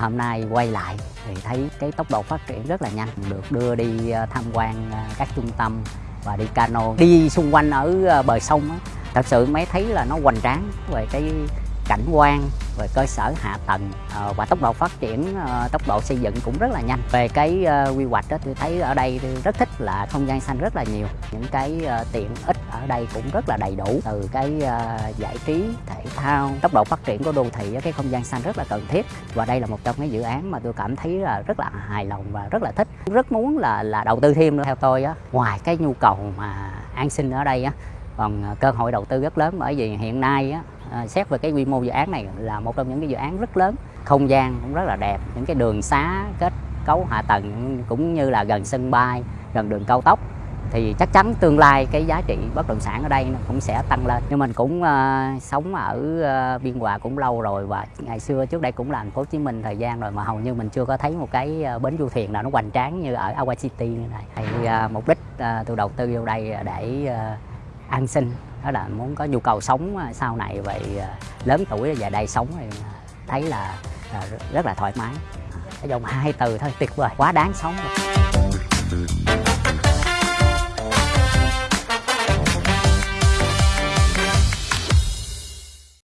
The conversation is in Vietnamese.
hôm nay quay lại thì thấy cái tốc độ phát triển rất là nhanh. Được đưa đi ờ, tham quan ờ, các trung tâm và đi cano. Đi xung quanh ở ờ, bờ sông á, thật sự mới thấy là nó hoành tráng về cái cảnh quan về cơ sở hạ tầng ờ, và tốc độ phát triển ờ, tốc độ xây dựng cũng rất là nhanh. Về cái ờ, quy hoạch đó, tôi thấy ở đây tôi rất thích là không gian xanh rất là nhiều. Những cái tiện ích ở đây cũng rất là đầy đủ. Từ cái giải trí, thể thao, tốc độ phát triển của đô thị, cái không gian xanh rất là cần thiết. Và đây là một trong những dự án mà tôi cảm thấy là rất là hài lòng và rất là thích. Rất muốn là là đầu tư thêm nữa. Theo tôi á, ngoài cái nhu cầu mà an sinh ở đây á còn à, cơ hội đầu tư rất lớn bởi vì hiện nay á à, xét về cái quy mô dự án này là một trong những cái dự án rất lớn. Không gian cũng rất là đẹp những cái đường xá kết cấu hạ tầng cũng như là gần sân bay gần đường cao tốc thì chắc chắn tương lai cái giá trị bất động sản ở đây nó cũng sẽ tăng lên. Nhưng mình cũng uh, sống ở uh, biên hòa cũng lâu rồi và ngày xưa trước đây cũng là thành phố hồ chí minh thời gian rồi mà hầu như mình chưa có thấy một cái bến du thuyền nào nó hoành tráng như ở aqua City như này. Thì uh, mục đích uh, tôi đầu tư vô đây để uh, an sinh đó là muốn có nhu cầu sống à, sau này vậy à, lớn tuổi về đây sống thì à, thấy là rất là thoải mái cái dòng hai từ thôi, tuyệt vời, quá đáng sống rồi.